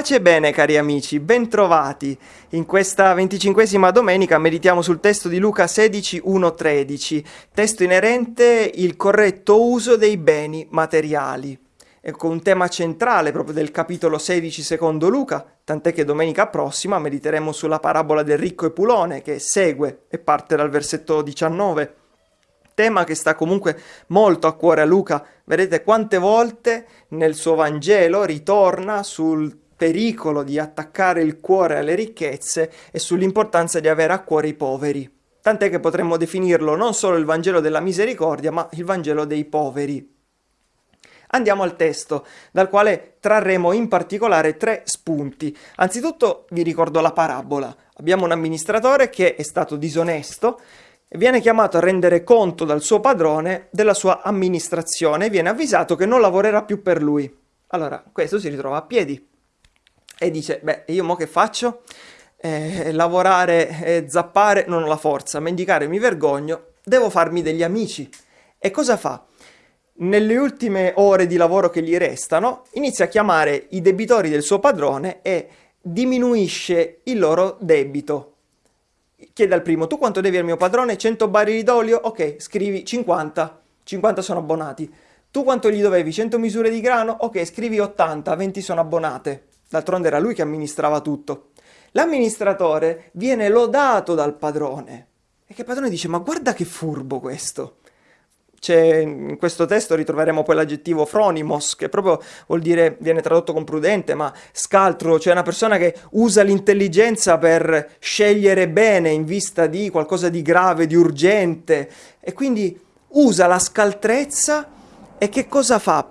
Pace e bene cari amici, bentrovati. In questa venticinquesima domenica meditiamo sul testo di Luca 16, 1, 13, testo inerente il corretto uso dei beni materiali. Ecco un tema centrale proprio del capitolo 16 secondo Luca, tant'è che domenica prossima mediteremo sulla parabola del ricco e pulone che segue e parte dal versetto 19 tema che sta comunque molto a cuore a Luca. Vedete quante volte nel suo Vangelo ritorna sul pericolo di attaccare il cuore alle ricchezze e sull'importanza di avere a cuore i poveri. Tant'è che potremmo definirlo non solo il Vangelo della misericordia, ma il Vangelo dei poveri. Andiamo al testo, dal quale trarremo in particolare tre spunti. Anzitutto vi ricordo la parabola. Abbiamo un amministratore che è stato disonesto e viene chiamato a rendere conto dal suo padrone della sua amministrazione e viene avvisato che non lavorerà più per lui. Allora, questo si ritrova a piedi e dice, beh, io mo che faccio? Eh, lavorare e zappare non ho la forza, mendicare mi vergogno, devo farmi degli amici. E cosa fa? Nelle ultime ore di lavoro che gli restano, inizia a chiamare i debitori del suo padrone e diminuisce il loro debito. Chiede al primo, tu quanto devi al mio padrone? 100 barili d'olio? Ok, scrivi 50, 50 sono abbonati. Tu quanto gli dovevi? 100 misure di grano? Ok, scrivi 80, 20 sono abbonate. D'altronde era lui che amministrava tutto. L'amministratore viene lodato dal padrone. E che il padrone dice, ma guarda che furbo questo. In questo testo ritroveremo poi l'aggettivo fronimos, che proprio vuol dire, viene tradotto con prudente, ma scaltro, cioè una persona che usa l'intelligenza per scegliere bene in vista di qualcosa di grave, di urgente, e quindi usa la scaltrezza e che cosa fa?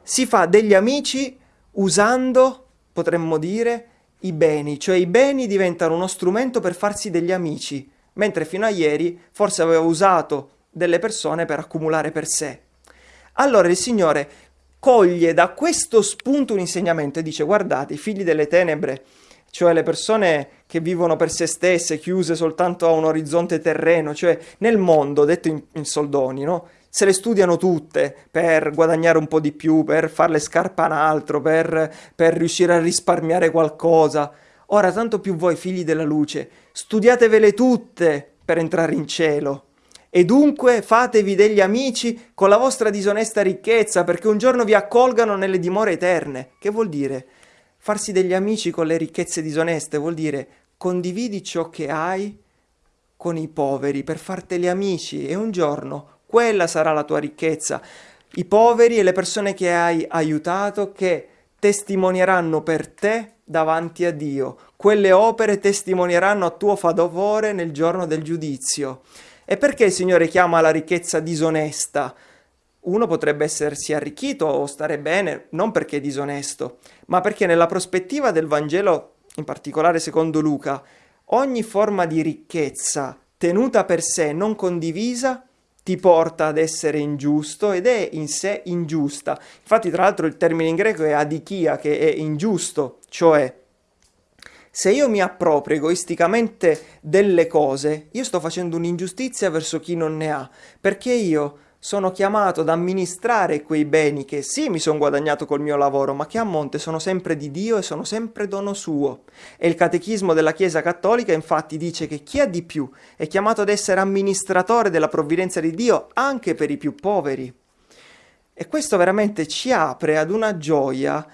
Si fa degli amici usando potremmo dire, i beni, cioè i beni diventano uno strumento per farsi degli amici, mentre fino a ieri forse aveva usato delle persone per accumulare per sé. Allora il Signore coglie da questo spunto un insegnamento e dice guardate, i figli delle tenebre, cioè le persone che vivono per se stesse, chiuse soltanto a un orizzonte terreno, cioè nel mondo, detto in, in soldoni, no? se le studiano tutte per guadagnare un po' di più, per farle scarpa un altro, per, per riuscire a risparmiare qualcosa. Ora, tanto più voi, figli della luce, studiatevele tutte per entrare in cielo. E dunque fatevi degli amici con la vostra disonesta ricchezza, perché un giorno vi accolgano nelle dimore eterne. Che vuol dire? Farsi degli amici con le ricchezze disoneste vuol dire condividi ciò che hai con i poveri per farteli amici e un giorno quella sarà la tua ricchezza. I poveri e le persone che hai aiutato che testimonieranno per te davanti a Dio. Quelle opere testimonieranno a tuo favore nel giorno del giudizio. E perché il Signore chiama la ricchezza disonesta? Uno potrebbe essersi arricchito o stare bene non perché è disonesto, ma perché nella prospettiva del Vangelo, in particolare secondo Luca, ogni forma di ricchezza tenuta per sé, non condivisa, ti porta ad essere ingiusto ed è in sé ingiusta. Infatti, tra l'altro, il termine in greco è adichia, che è ingiusto, cioè se io mi approprio egoisticamente delle cose, io sto facendo un'ingiustizia verso chi non ne ha, perché io sono chiamato ad amministrare quei beni che sì mi sono guadagnato col mio lavoro, ma che a monte sono sempre di Dio e sono sempre dono suo. E il catechismo della Chiesa Cattolica infatti dice che chi ha di più è chiamato ad essere amministratore della provvidenza di Dio anche per i più poveri. E questo veramente ci apre ad una gioia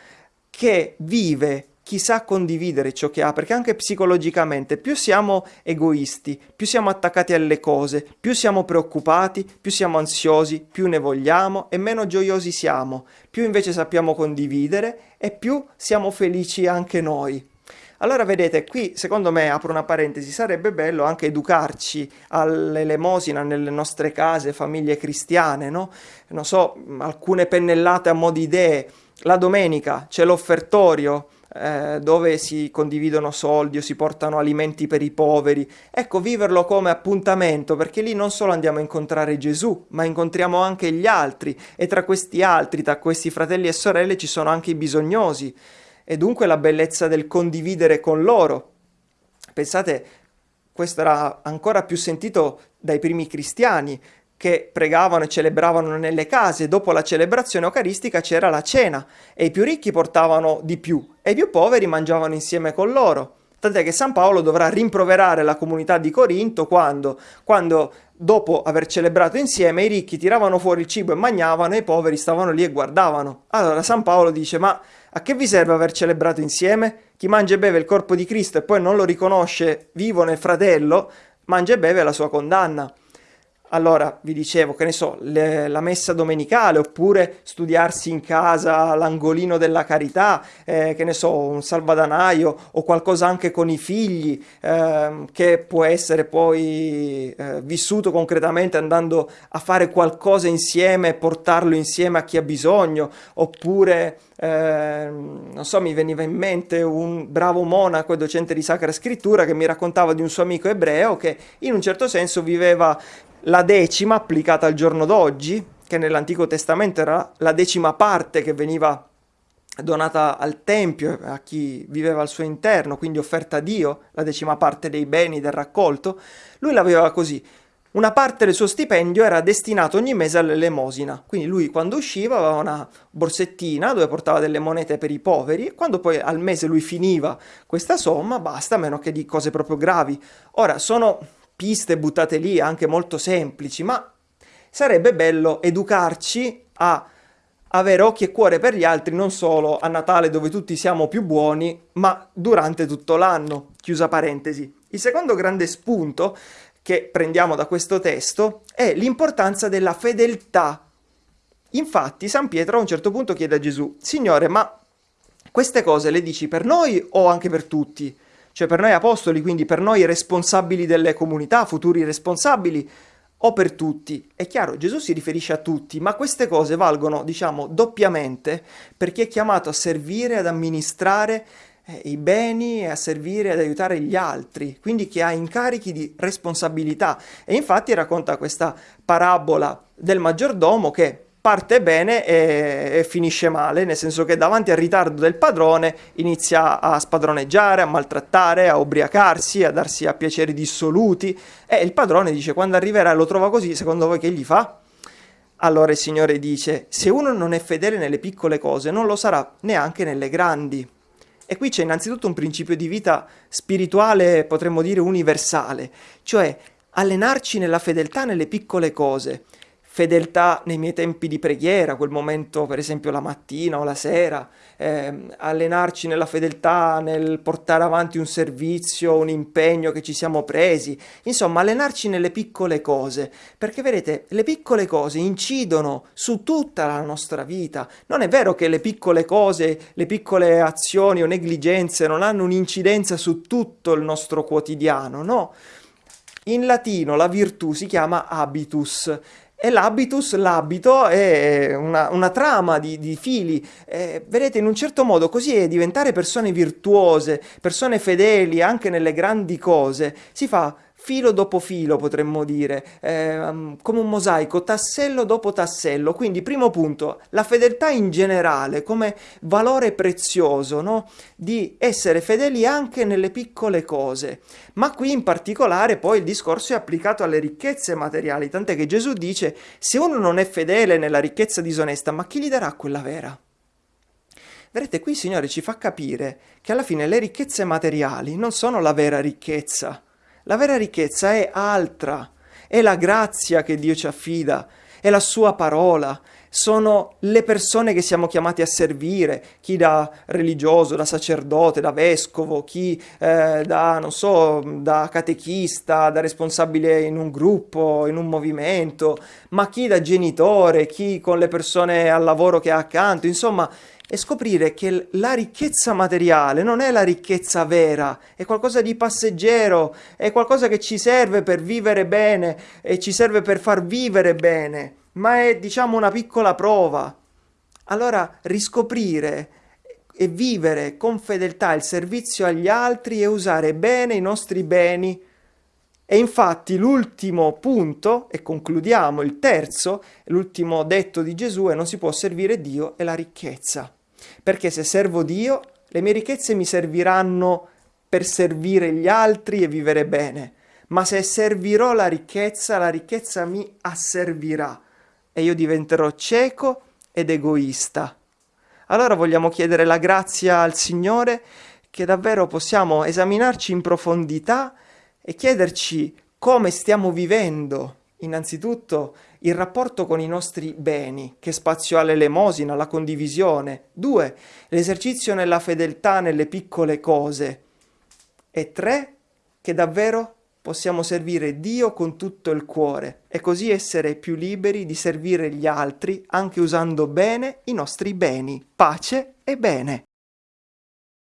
che vive chi sa condividere ciò che ha, perché anche psicologicamente più siamo egoisti, più siamo attaccati alle cose, più siamo preoccupati, più siamo ansiosi, più ne vogliamo e meno gioiosi siamo, più invece sappiamo condividere e più siamo felici anche noi. Allora vedete, qui secondo me, apro una parentesi, sarebbe bello anche educarci all'elemosina nelle nostre case, famiglie cristiane, no? Non so, alcune pennellate a mo' di idee. La domenica c'è l'offertorio, eh, dove si condividono soldi o si portano alimenti per i poveri. Ecco, viverlo come appuntamento, perché lì non solo andiamo a incontrare Gesù, ma incontriamo anche gli altri e tra questi altri, tra questi fratelli e sorelle ci sono anche i bisognosi e dunque la bellezza del condividere con loro. Pensate, questo era ancora più sentito dai primi cristiani che pregavano e celebravano nelle case. Dopo la celebrazione eucaristica c'era la cena e i più ricchi portavano di più e i più poveri mangiavano insieme con loro. Tant'è che San Paolo dovrà rimproverare la comunità di Corinto quando, quando dopo aver celebrato insieme i ricchi tiravano fuori il cibo e mangiavano e i poveri stavano lì e guardavano. Allora San Paolo dice ma a che vi serve aver celebrato insieme? Chi mangia e beve il corpo di Cristo e poi non lo riconosce vivo nel fratello, mangia e beve la sua condanna. Allora, vi dicevo, che ne so, le, la messa domenicale, oppure studiarsi in casa l'angolino della carità, eh, che ne so, un salvadanaio o qualcosa anche con i figli, eh, che può essere poi eh, vissuto concretamente andando a fare qualcosa insieme portarlo insieme a chi ha bisogno, oppure eh, non so, mi veniva in mente un bravo monaco e docente di Sacra Scrittura che mi raccontava di un suo amico ebreo che in un certo senso viveva la decima applicata al giorno d'oggi, che nell'Antico Testamento era la decima parte che veniva donata al Tempio, a chi viveva al suo interno, quindi offerta a Dio, la decima parte dei beni del raccolto, lui l'aveva così. Una parte del suo stipendio era destinato ogni mese all'elemosina, quindi lui quando usciva aveva una borsettina dove portava delle monete per i poveri e quando poi al mese lui finiva questa somma basta, a meno che di cose proprio gravi. Ora, sono piste buttate lì, anche molto semplici, ma sarebbe bello educarci a avere occhi e cuore per gli altri non solo a Natale dove tutti siamo più buoni, ma durante tutto l'anno. Chiusa parentesi. Il secondo grande spunto che prendiamo da questo testo è l'importanza della fedeltà. Infatti San Pietro a un certo punto chiede a Gesù, Signore, ma queste cose le dici per noi o anche per tutti? Cioè per noi apostoli, quindi per noi responsabili delle comunità, futuri responsabili, o per tutti. È chiaro, Gesù si riferisce a tutti, ma queste cose valgono, diciamo, doppiamente per chi è chiamato a servire, ad amministrare eh, i beni e a servire ad aiutare gli altri, quindi chi ha incarichi di responsabilità. E infatti racconta questa parabola del maggiordomo che parte bene e, e, finisce male, nel senso che davanti al ritardo del padrone inizia a spadroneggiare, a maltrattare, a ubriacarsi, a darsi a piaceri dissoluti e il padrone dice quando arriverà e lo trova così, secondo voi che gli fa? Allora il Signore dice, se uno non è fedele nelle piccole cose, non lo sarà neanche nelle grandi. E qui c'è innanzitutto un principio di vita spirituale, potremmo dire universale, cioè allenarci nella fedeltà nelle piccole cose fedeltà nei miei tempi di preghiera, quel momento per esempio la mattina o la sera, eh, allenarci nella fedeltà nel portare avanti un servizio, un impegno che ci siamo presi, insomma allenarci nelle piccole cose, perché vedete le piccole cose incidono su tutta la nostra vita, non è vero che le piccole cose, le piccole azioni o negligenze non hanno un'incidenza su tutto il nostro quotidiano, no? In latino la virtù si chiama habitus e l'habitus, l'abito, è una, una trama di, di fili. Eh, vedete, in un certo modo così è diventare persone virtuose, persone fedeli anche nelle grandi cose, si fa filo dopo filo, potremmo dire, eh, come un mosaico, tassello dopo tassello. Quindi, primo punto, la fedeltà in generale come valore prezioso, no? di essere fedeli anche nelle piccole cose. Ma qui in particolare poi il discorso è applicato alle ricchezze materiali, tant'è che Gesù dice, se uno non è fedele nella ricchezza disonesta, ma chi gli darà quella vera? Vedete, qui il Signore ci fa capire che alla fine le ricchezze materiali non sono la vera ricchezza, la vera ricchezza è altra, è la grazia che Dio ci affida, è la sua parola, sono le persone che siamo chiamati a servire, chi da religioso, da sacerdote, da vescovo, chi eh, da, non so, da catechista, da responsabile in un gruppo, in un movimento, ma chi da genitore, chi con le persone al lavoro che ha accanto, insomma, e scoprire che la ricchezza materiale non è la ricchezza vera, è qualcosa di passeggero, è qualcosa che ci serve per vivere bene e ci serve per far vivere bene, ma è diciamo una piccola prova. Allora riscoprire e vivere con fedeltà il servizio agli altri e usare bene i nostri beni. E infatti l'ultimo punto, e concludiamo il terzo, l'ultimo detto di Gesù è non si può servire Dio e la ricchezza. Perché se servo Dio, le mie ricchezze mi serviranno per servire gli altri e vivere bene. Ma se servirò la ricchezza, la ricchezza mi asservirà e io diventerò cieco ed egoista. Allora vogliamo chiedere la grazia al Signore che davvero possiamo esaminarci in profondità e chiederci come stiamo vivendo innanzitutto il rapporto con i nostri beni, che spazio ha l'elemosina, la condivisione. Due, l'esercizio nella fedeltà nelle piccole cose. E tre, che davvero possiamo servire Dio con tutto il cuore e così essere più liberi di servire gli altri anche usando bene i nostri beni, pace e bene.